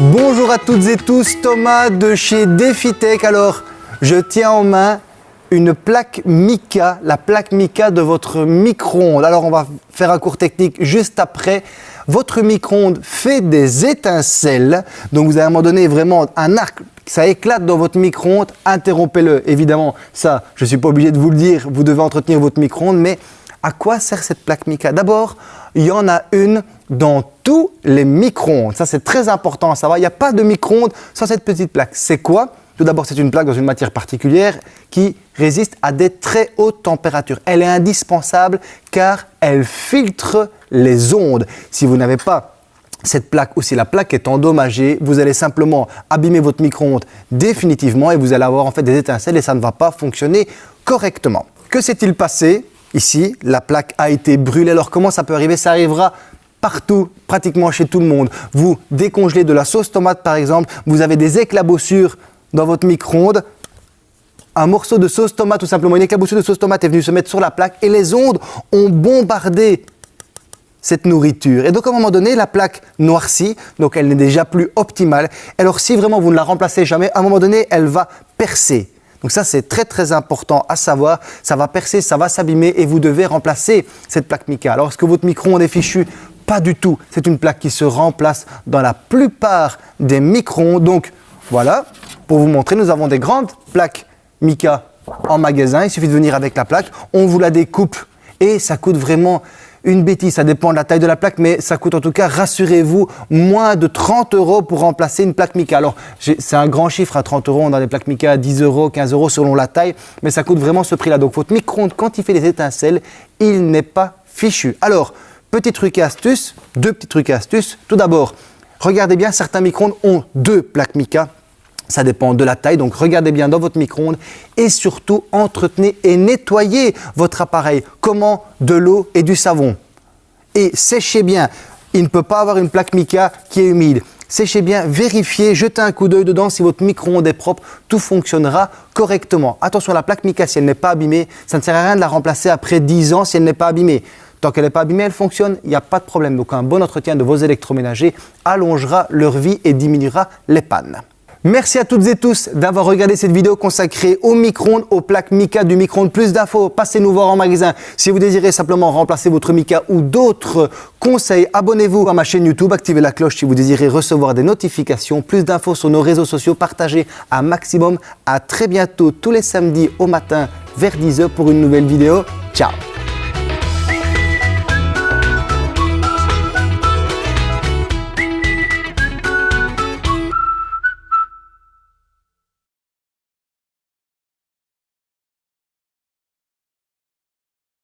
Bonjour à toutes et tous, Thomas de chez DefiTech. Alors, je tiens en main une plaque Mica, la plaque Mica de votre micro-ondes. Alors, on va faire un cours technique juste après. Votre micro-ondes fait des étincelles, donc vous avez à un moment donné vraiment un arc, ça éclate dans votre micro-ondes, interrompez-le. Évidemment, ça, je ne suis pas obligé de vous le dire, vous devez entretenir votre micro-ondes, mais à quoi sert cette plaque Mica? D'abord, il y en a une dans tous les micro-ondes. Ça, c'est très important à savoir. Il n'y a pas de micro-ondes sans cette petite plaque. C'est quoi? Tout d'abord, c'est une plaque dans une matière particulière qui résiste à des très hautes températures. Elle est indispensable car elle filtre les ondes. Si vous n'avez pas cette plaque ou si la plaque est endommagée, vous allez simplement abîmer votre micro-ondes définitivement et vous allez avoir en fait des étincelles et ça ne va pas fonctionner correctement. Que s'est-il passé? Ici, la plaque a été brûlée. Alors comment ça peut arriver? Ça arrivera partout, pratiquement chez tout le monde. Vous décongelez de la sauce tomate par exemple, vous avez des éclaboussures dans votre micro-ondes, un morceau de sauce tomate tout simplement, une éclaboussure de sauce tomate est venue se mettre sur la plaque et les ondes ont bombardé cette nourriture. Et donc à un moment donné, la plaque noircit, donc elle n'est déjà plus optimale. Alors si vraiment vous ne la remplacez jamais, à un moment donné, elle va percer. Donc ça, c'est très très important à savoir. Ça va percer, ça va s'abîmer et vous devez remplacer cette plaque mica. Alors, est-ce que votre micro-ondes est fichu? Pas du tout. C'est une plaque qui se remplace dans la plupart des micro-ondes. Donc, voilà, pour vous montrer, nous avons des grandes plaques mica en magasin. Il suffit de venir avec la plaque. On vous la découpe et ça coûte vraiment une bêtise, ça dépend de la taille de la plaque, mais ça coûte en tout cas, rassurez-vous, moins de 30 euros pour remplacer une plaque Mica. Alors, c'est un grand chiffre à 30 euros, on a des plaques Mica à 10 euros, 15 euros selon la taille, mais ça coûte vraiment ce prix-là. Donc, votre micro-ondes, quand il fait des étincelles, il n'est pas fichu. Alors, petit truc et astuce, deux petits trucs et astuces. Tout d'abord, regardez bien, certains micro-ondes ont deux plaques Mica ça dépend de la taille, donc regardez bien dans votre micro-ondes et surtout entretenez et nettoyez votre appareil. Comment De l'eau et du savon. Et séchez bien. Il ne peut pas avoir une plaque mica qui est humide. Séchez bien, vérifiez, jetez un coup d'œil dedans si votre micro-ondes est propre, tout fonctionnera correctement. Attention, la plaque mica, si elle n'est pas abîmée, ça ne sert à rien de la remplacer après 10 ans si elle n'est pas abîmée. Tant qu'elle n'est pas abîmée, elle fonctionne, il n'y a pas de problème. Donc un bon entretien de vos électroménagers allongera leur vie et diminuera les pannes. Merci à toutes et tous d'avoir regardé cette vidéo consacrée au micro-ondes, aux plaques Mica du micro-ondes. Plus d'infos, passez nous voir en magasin. Si vous désirez simplement remplacer votre Mica ou d'autres conseils, abonnez-vous à ma chaîne YouTube, activez la cloche si vous désirez recevoir des notifications. Plus d'infos sur nos réseaux sociaux, partagez un maximum. À très bientôt tous les samedis au matin vers 10h pour une nouvelle vidéo. Ciao